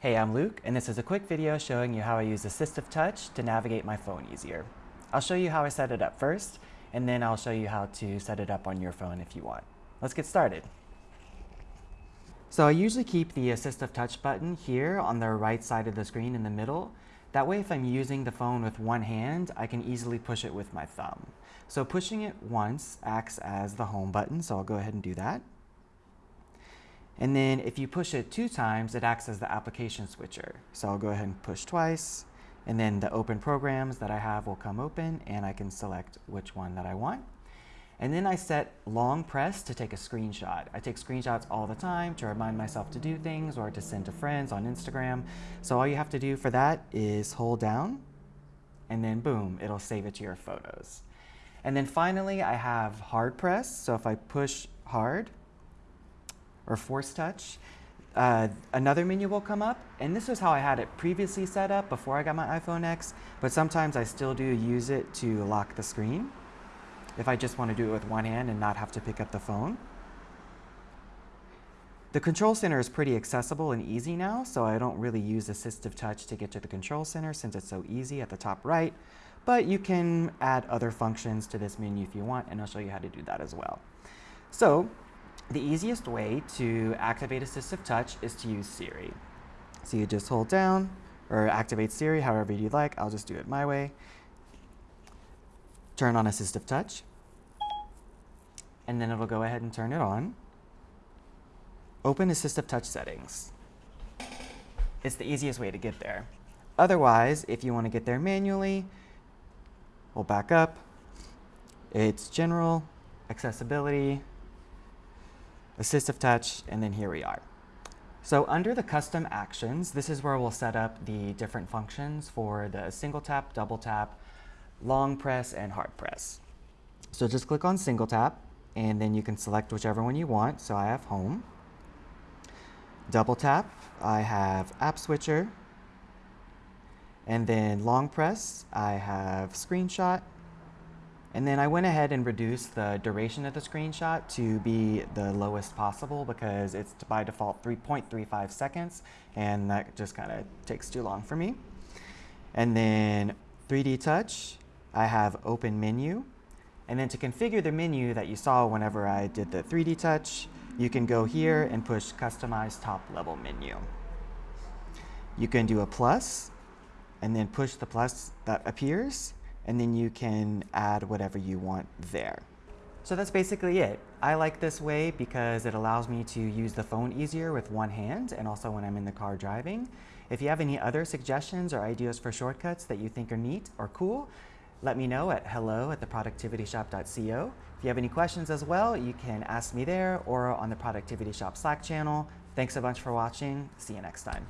Hey, I'm Luke, and this is a quick video showing you how I use Assistive Touch to navigate my phone easier. I'll show you how I set it up first, and then I'll show you how to set it up on your phone if you want. Let's get started. So I usually keep the Assistive Touch button here on the right side of the screen in the middle. That way if I'm using the phone with one hand, I can easily push it with my thumb. So pushing it once acts as the home button, so I'll go ahead and do that. And then if you push it two times, it acts as the application switcher. So I'll go ahead and push twice, and then the open programs that I have will come open, and I can select which one that I want. And then I set long press to take a screenshot. I take screenshots all the time to remind myself to do things or to send to friends on Instagram. So all you have to do for that is hold down and then boom, it'll save it to your photos. And then finally I have hard press. So if I push hard or force touch, uh, another menu will come up. And this is how I had it previously set up before I got my iPhone X, but sometimes I still do use it to lock the screen if I just want to do it with one hand and not have to pick up the phone. The control center is pretty accessible and easy now, so I don't really use assistive touch to get to the control center since it's so easy at the top right, but you can add other functions to this menu if you want, and I'll show you how to do that as well. So the easiest way to activate assistive touch is to use Siri. So you just hold down or activate Siri however you'd like. I'll just do it my way. Turn on assistive touch and then it'll go ahead and turn it on. Open Assistive Touch settings. It's the easiest way to get there. Otherwise, if you want to get there manually, we'll back up. It's General, Accessibility, Assistive Touch, and then here we are. So under the custom actions, this is where we'll set up the different functions for the single tap, double tap, long press, and hard press. So just click on single tap, and then you can select whichever one you want. So I have home. Double tap, I have app switcher. And then long press, I have screenshot. And then I went ahead and reduced the duration of the screenshot to be the lowest possible because it's by default 3.35 seconds and that just kind of takes too long for me. And then 3D touch, I have open menu. And then to configure the menu that you saw whenever I did the 3D touch, you can go here and push Customize Top Level Menu. You can do a plus, and then push the plus that appears, and then you can add whatever you want there. So that's basically it. I like this way because it allows me to use the phone easier with one hand and also when I'm in the car driving. If you have any other suggestions or ideas for shortcuts that you think are neat or cool, let me know at hello at theproductivityshop.co. If you have any questions as well, you can ask me there or on the Productivity Shop Slack channel. Thanks a bunch for watching. See you next time.